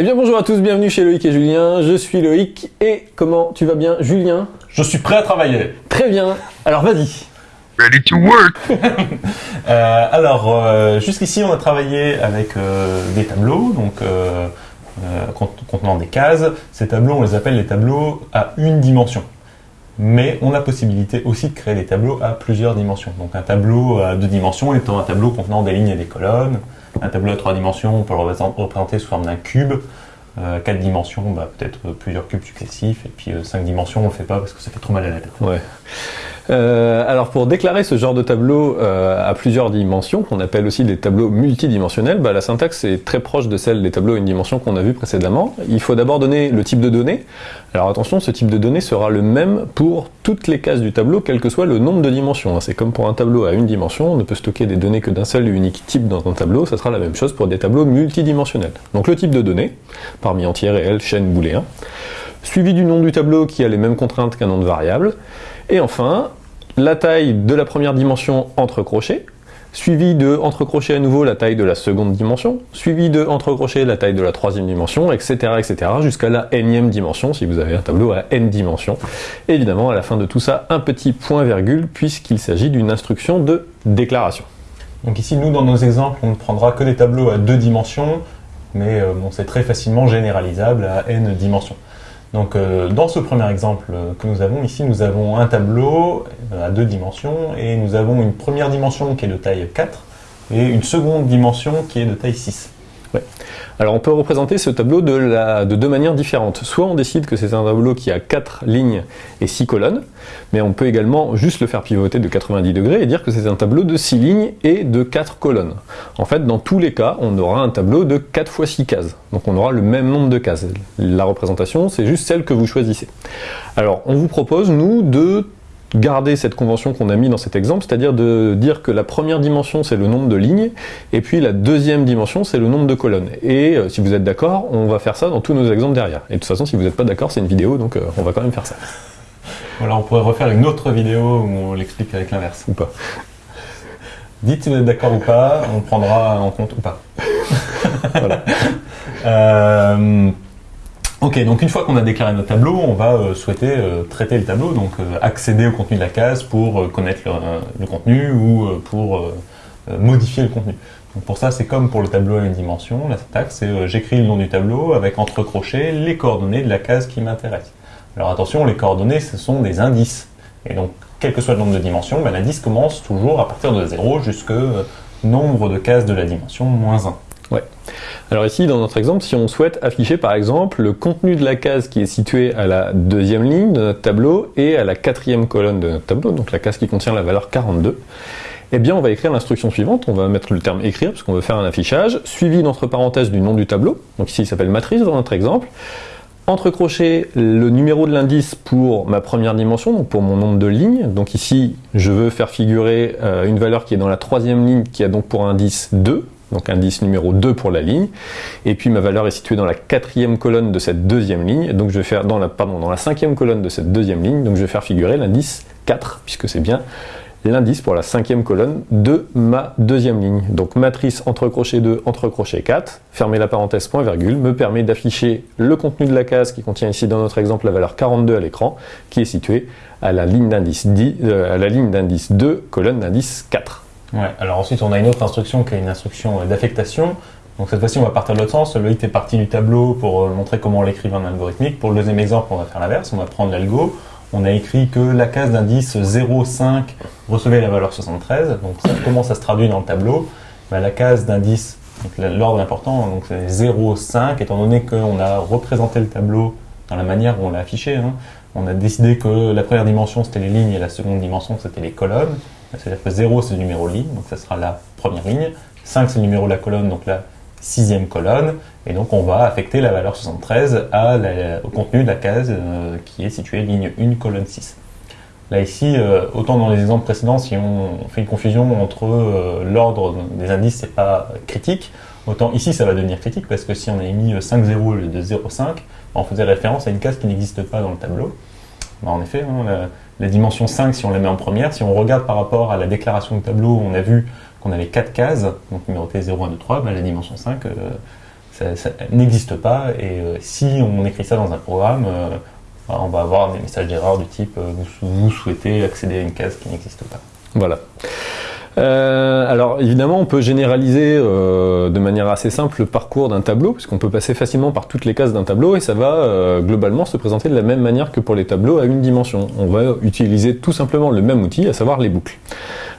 Eh bien bonjour à tous, bienvenue chez Loïc et Julien, je suis Loïc et comment tu vas bien Julien? Je suis prêt à travailler. Très bien, alors vas-y. Ready to work. Euh, alors, euh, jusqu'ici, on a travaillé avec euh, des tableaux, donc euh, euh, cont- contenant des cases. Ces tableaux, on les appelle les tableaux à une dimension. Mais on a possibilité aussi de créer des tableaux à plusieurs dimensions. Donc un tableau à deux dimensions étant un tableau contenant des lignes et des colonnes. Un tableau à trois dimensions, on peut le représenter- sous forme d'un cube. Euh, quatre dimensions, bah, peut-être euh, plusieurs cubes successifs. Et puis euh, cinq dimensions, on le fait pas parce que ça fait trop mal à la tête. Euh, alors pour déclarer ce genre de tableau euh, à plusieurs dimensions, qu'on appelle aussi des tableaux multidimensionnels, bah, la syntaxe est très proche de celle des tableaux à une dimension qu'on a vu précédemment. Il faut d'abord donner le type de données. Alors attention, ce type de données sera le même pour toutes les cases du tableau, quel que soit le nombre de dimensions. hein. C'est comme pour un tableau à une dimension, on ne peut stocker des données que d'un seul et unique type dans un tableau, ça sera la même chose pour des tableaux multidimensionnels. Donc le type de données, parmi entier, réel, chaîne, booléen, suivi du nom du tableau qui a les mêmes contraintes qu'un nom de variable, et enfin, la taille de la première dimension entre crochets, suivi de entre crochets à nouveau la taille de la seconde dimension, suivi de entre crochets la taille de la troisième dimension, etc. etc. jusqu'à la énième dimension si vous avez un tableau à n dimensions. Évidemment, à la fin de tout ça, un petit point virgule puisqu'il s'agit d'une instruction de déclaration. Donc ici, nous, dans nos exemples, on ne prendra que des tableaux à deux dimensions, mais euh, c'est très facilement généralisable à n dimensions. Donc euh, dans ce premier exemple euh, que nous avons ici, nous avons un tableau euh, à deux dimensions, et nous avons une première dimension qui est de taille 4, et une seconde dimension qui est de taille 6. Alors on peut représenter ce tableau de, deux manières différentes. Soit on décide que c'est un tableau qui a 4 lignes et 6 colonnes, mais on peut également juste le faire pivoter de 90 degrés et dire que c'est un tableau de 6 lignes et de 4 colonnes. En fait, dans tous les cas, on aura un tableau de 4 fois 6 cases. Donc on aura le même nombre de cases. La représentation, c'est juste celle que vous choisissez. Alors on vous propose, nous, de garder cette convention qu'on a mis dans cet exemple, c'est-à-dire de dire que la première dimension c'est le nombre de lignes, et puis la deuxième dimension c'est le nombre de colonnes. Et euh, si vous êtes d'accord, on va faire ça dans tous nos exemples derrière. Et de toute façon, si vous n'êtes pas d'accord, c'est une vidéo, donc euh, on va quand même faire ça. Voilà, on pourrait refaire une autre vidéo où on l'explique avec l'inverse. Ou pas. Dites si vous êtes d'accord ou pas, on prendra en compte ou pas. Voilà. Euh, ok, donc une fois qu'on a déclaré notre tableau, on va euh, souhaiter euh, traiter le tableau, donc euh, accéder au contenu de la case pour euh, connaître le, euh, le contenu ou euh, pour modifier le contenu. Donc pour ça, c'est comme pour le tableau à une dimension, la syntaxe, c'est j'écris le nom du tableau avec entre crochets les coordonnées de la case qui m'intéresse. Alors attention, les coordonnées, ce sont des indices. Et donc, quel que soit le nombre de dimensions, ben, l'indice commence toujours à partir de 0 jusque euh, nombre de cases de la dimension moins 1. Alors ici, dans notre exemple, si on souhaite afficher par exemple le contenu de la case qui est située à la deuxième ligne de notre tableau et à la quatrième colonne de notre tableau, donc la case qui contient la valeur 42, eh bien on va écrire l'instruction suivante, on va mettre le terme écrire parce qu'on veut faire un affichage, suivi d'entre parenthèses du nom du tableau, donc ici il s'appelle matrice dans notre exemple, entre crochets le numéro de l'indice pour ma première dimension, donc pour mon nombre de lignes. Donc ici, je veux faire figurer euh, une valeur qui est dans la troisième ligne, qui a donc pour indice 2, donc indice numéro 2 pour la ligne. Et puis ma valeur est située dans la quatrième colonne de cette deuxième ligne, donc je vais faire dans la, pardon, dans la cinquième colonne de cette deuxième ligne, donc je vais faire figurer l'indice 4, puisque c'est bien l'indice pour la cinquième colonne de ma deuxième ligne. Donc matrice entre crochet 2, entre crochet 4, fermer la parenthèse point virgule, me permet d'afficher le contenu de la case qui contient ici dans notre exemple la valeur 42 à l'écran, qui est située à la ligne d'indice 10, euh, à la ligne d'indice 2, colonne d'indice 4. Alors ensuite on a une autre instruction qui est une instruction euh, d'affectation. Donc cette fois-ci on va partir de l'autre sens. Loïc est parti du tableau pour euh, montrer comment on l'écrivait en algorithmique. Pour le deuxième exemple on va faire l'inverse, on va prendre l'algo. On a écrit que la case d'indice 0,5 recevait la valeur 73. Donc ça, comment ça se traduit dans le tableau? Ben, La case d'indice, l'ordre important, c'est 0,5, étant donné qu'on a représenté le tableau dans la manière où on l'a affiché. hein. On a décidé que la première dimension c'était les lignes et la seconde dimension c'était les colonnes. C'est-à-dire que 0 c'est le numéro ligne, donc ça sera la première ligne. 5 c'est le numéro de la colonne, donc la sixième colonne. Et donc on va affecter la valeur 73 à la- au contenu de la case euh, qui est située ligne 1, colonne 6. Là ici, euh, autant dans les exemples précédents, si on fait une confusion entre euh, l'ordre des indices, c'est pas critique, autant ici ça va devenir critique parce que si on avait mis 5 0 au lieu de 0,5, on faisait référence à une case qui n'existe pas dans le tableau. Bah, en effet, hein, la, dimension 5, si on la met en première, si on regarde par rapport à la déclaration du tableau, on a vu qu'on avait 4 cases, donc numérotées 0, 1, 2, 3, bah, la dimension 5, euh, ça, n'existe pas. Et euh, si on écrit ça dans un programme, euh, on va avoir des messages d'erreur du type vous souhaitez accéder à une case qui n'existe pas. Voilà. Euh, alors évidemment, on peut généraliser euh, de manière assez simple le parcours d'un tableau, puisqu'on peut passer facilement par toutes les cases d'un tableau et ça va euh, globalement se présenter de la même manière que pour les tableaux à une dimension. On va utiliser tout simplement le même outil, à savoir les boucles.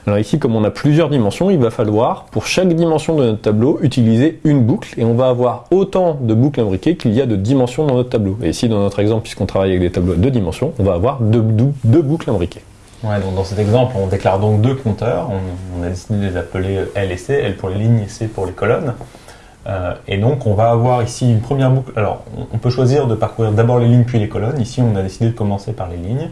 Alors ici, comme on a plusieurs dimensions, il va falloir pour chaque dimension de notre tableau utiliser une boucle et on va avoir autant de boucles imbriquées qu'il y a de dimensions dans notre tableau. Et ici, dans notre exemple, puisqu'on travaille avec des tableaux à deux dimensions, on va avoir deux, boucles imbriquées. Dans cet exemple, on déclare donc deux compteurs. On, a décidé de les appeler L et C, L pour les lignes et C pour les colonnes. Euh, et donc on va avoir ici une première boucle. Alors on, on peut choisir de parcourir d'abord les lignes puis les colonnes. Ici on a décidé de commencer par les lignes.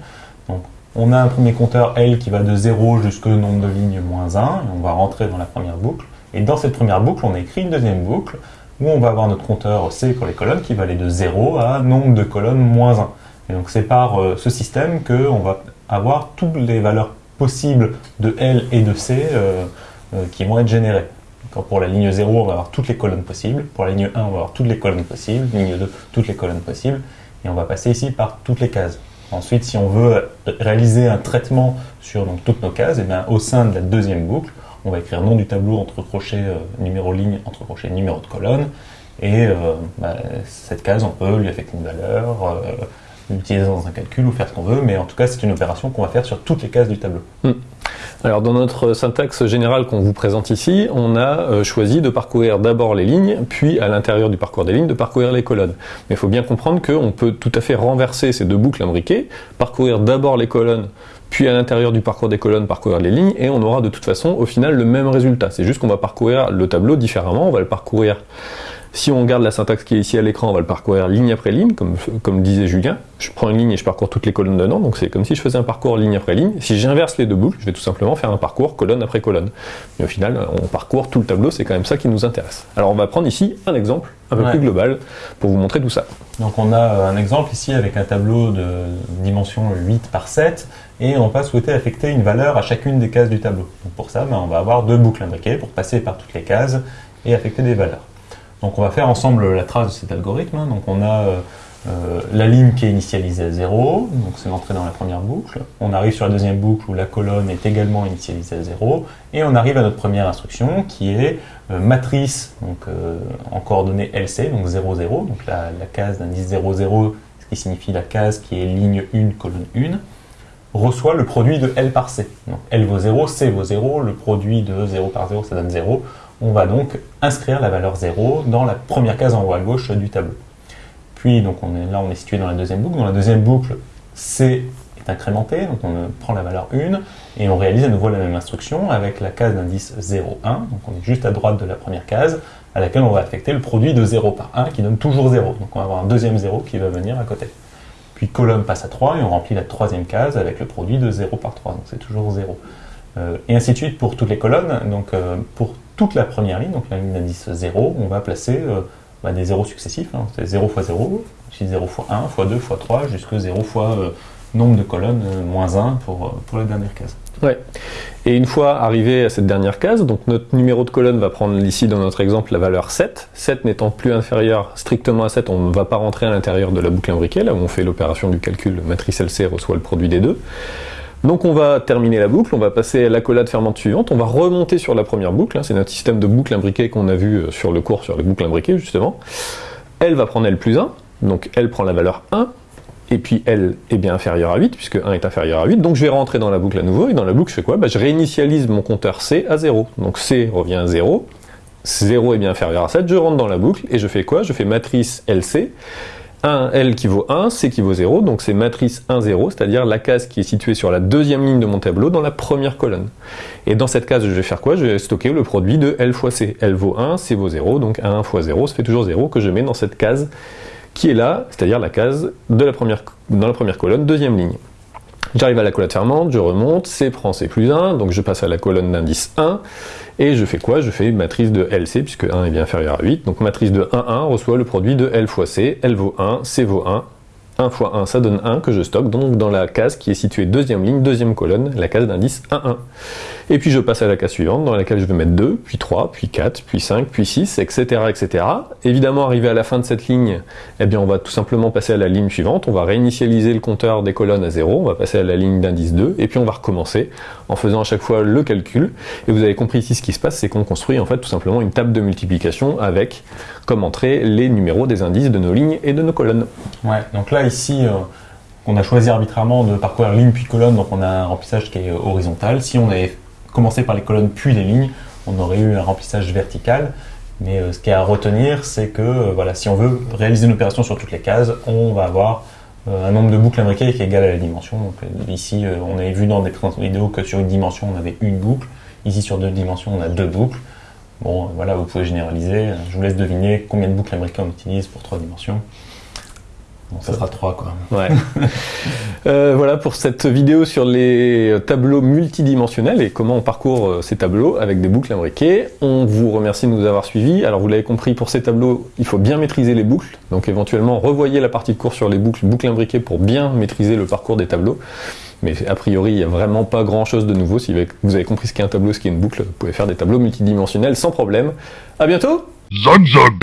Donc on a un premier compteur L qui va de 0 jusqu'au nombre de lignes moins 1 et on va rentrer dans la première boucle. Et dans cette première boucle, on a écrit une deuxième boucle où on va avoir notre compteur C pour les colonnes qui va aller de 0 à nombre de colonnes moins 1. Donc c'est par euh, ce système qu'on va avoir toutes les valeurs possibles de L et de C euh, euh, qui vont être générées. Pour la ligne 0, on va avoir toutes les colonnes possibles. Pour la ligne 1, on va avoir toutes les colonnes possibles. Ligne 2, toutes les colonnes possibles. Et on va passer ici par toutes les cases. Ensuite, si on veut réaliser un traitement sur donc, toutes nos cases, et bien, au sein de la deuxième boucle, on va écrire nom du tableau entre crochets, numéro ligne, entre crochets, numéro de colonne. Et bah, cette case, on peut lui affecter une valeur, l'utiliser dans un calcul ou faire ce qu'on veut, mais en tout cas, c'est une opération qu'on va faire sur toutes les cases du tableau. Alors dans notre syntaxe générale qu'on vous présente ici, on a euh, choisi de parcourir d'abord les lignes, puis à l'intérieur du parcours des lignes, de parcourir les colonnes. Mais il faut bien comprendre qu'on peut tout à fait renverser ces deux boucles imbriquées, parcourir d'abord les colonnes, puis à l'intérieur du parcours des colonnes, parcourir les lignes, et on aura de toute façon au final le même résultat. C'est juste qu'on va parcourir le tableau différemment, on va le parcourir si on regarde la syntaxe qui est ici à l'écran, on va le parcourir ligne après ligne, comme, comme disait Julien. Je prends une ligne et je parcours toutes les colonnes dedans, donc c'est comme si je faisais un parcours ligne après ligne. Si j'inverse les deux boucles, je vais tout simplement faire un parcours colonne après colonne. Mais au final, on parcourt tout le tableau, c'est quand même ça qui nous intéresse. Alors on va prendre ici un exemple un peu Ouais. plus global pour vous montrer tout ça. Donc on a euh, un exemple ici avec un tableau de dimension 8 par 7 et on va souhaiter affecter une valeur à chacune des cases du tableau. Donc pour ça, ben, on va avoir deux boucles imbriquées pour passer par toutes les cases et affecter des valeurs. Donc on va faire ensemble la trace de cet algorithme. hein. Donc on a euh, euh, la ligne qui est initialisée à 0, donc c'est l'entrée dans la première boucle. On arrive sur la deuxième boucle où la colonne est également initialisée à 0. Et on arrive à notre première instruction qui est euh, matrice en coordonnées LC, donc 0, 0, donc la, la case d'indice 0, 0, ce qui signifie la case qui est ligne 1, colonne 1, reçoit le produit de L par C. Donc L vaut 0, C vaut 0, le produit de 0 par 0, ça donne 0. On va donc inscrire la valeur 0 dans la première case en haut à gauche du tableau. Puis donc on est, là on est situé dans la deuxième boucle. Dans la deuxième boucle, C est incrémenté, donc on euh, prend la valeur 1 et on réalise à nouveau la même instruction avec la case d'indice 0, 1. Donc on est juste à droite de la première case à laquelle on va affecter le produit de 0 par 1 qui donne toujours 0. Donc on va avoir un deuxième 0 qui va venir à côté. Puis colonne passe à 3 et on remplit la troisième case avec le produit de 0 par 3. Donc c'est toujours 0. Euh, et ainsi de suite pour toutes les colonnes. Euh, toute la première ligne, donc la ligne d'indice 0, on va placer euh, bah, des zéros successifs. hein. C'est 0 fois 0, puis 0 fois 1, fois 2, fois 3, jusqu'à 0 fois euh, nombre de colonnes, euh, moins 1 pour, euh, pour la dernière case. Et une fois arrivé à cette dernière case, donc notre numéro de colonne va prendre ici dans notre exemple la valeur 7. 7 n'étant plus inférieur strictement à 7, on ne va pas rentrer à l'intérieur de la boucle imbriquée, là où on fait l'opération du calcul matrice LC reçoit le produit des deux. Donc on va terminer la boucle, on va passer à l'accolade fermante suivante, on va remonter sur la première boucle, hein, c'est notre système de boucle imbriquée qu'on a vu euh, sur le cours sur les boucles imbriquées justement. Elle va prendre L plus 1, donc elle prend la valeur 1, et puis L est bien inférieur à 8, puisque 1 est inférieur à 8, donc je vais rentrer dans la boucle à nouveau, et dans la boucle je fais quoi? Bah, Je réinitialise mon compteur C à 0, donc C revient à 0, 0 est bien inférieur à 7, je rentre dans la boucle, et je fais quoi? Je fais matrice LC, 1, L qui vaut 1, C qui vaut 0, donc c'est matrice 1, 0, c'est-à-dire la case qui est située sur la deuxième ligne de mon tableau dans la première colonne. Et dans cette case, je vais faire quoi? Je vais stocker le produit de L fois C. L vaut 1, C vaut 0, donc 1 fois 0, ça fait toujours 0 que je mets dans cette case qui est là, c'est-à-dire la case de la première, dans la première colonne, deuxième ligne. J'arrive à la collade fermante, je remonte, C prend C plus 1, donc je passe à la colonne d'indice 1, et je fais quoi? Je fais matrice de LC, puisque 1 est bien inférieur à 8, donc matrice de 1, 1 reçoit le produit de L fois C, L vaut 1, C vaut 1, 1 fois 1, ça donne 1 que je stocke donc dans la case qui est située deuxième ligne, deuxième colonne, la case d'indice 1, 1. Et puis je passe à la case suivante dans laquelle je vais mettre 2, puis 3, puis 4, puis 5, puis 6, etc. etc. Évidemment, arrivé à la fin de cette ligne, eh bien on va tout simplement passer à la ligne suivante, on va réinitialiser le compteur des colonnes à 0, on va passer à la ligne d'indice 2, et puis on va recommencer en faisant à chaque fois le calcul. Et vous avez compris ici ce qui se passe, c'est qu'on construit en fait tout simplement une table de multiplication avec comme entrée les numéros des indices de nos lignes et de nos colonnes. Ouais, donc là ici, euh, on a choisi arbitrairement de parcourir ligne puis colonne, donc on a un remplissage qui est horizontal. Si on avait commencé par les colonnes puis les lignes, on aurait eu un remplissage vertical. Mais euh, ce qui est à retenir, c'est que euh, voilà, si on veut réaliser une opération sur toutes les cases, on va avoir euh, un nombre de boucles imbriquées qui est égal à la dimension. Donc, ici, on avait vu dans des présentations vidéo que sur une dimension, on avait une boucle. Ici, sur deux dimensions, on a deux boucles. Bon, voilà, vous pouvez généraliser. Je vous laisse deviner combien de boucles imbriquées on utilise pour trois dimensions. Bon, ça sera trois, quoi. Ouais. Euh, voilà pour cette vidéo sur les tableaux multidimensionnels et comment on parcourt euh, ces tableaux avec des boucles imbriquées. On vous remercie de nous avoir suivis. Alors vous l'avez compris, pour ces tableaux, il faut bien maîtriser les boucles. Donc éventuellement, revoyez la partie de cours sur les boucles, boucles imbriquées pour bien maîtriser le parcours des tableaux. Mais a priori, il n'y a vraiment pas grand chose de nouveau. Si vous avez compris ce qu'est un tableau, ce qu'est une boucle, vous pouvez faire des tableaux multidimensionnels sans problème. À bientôt Zog zog.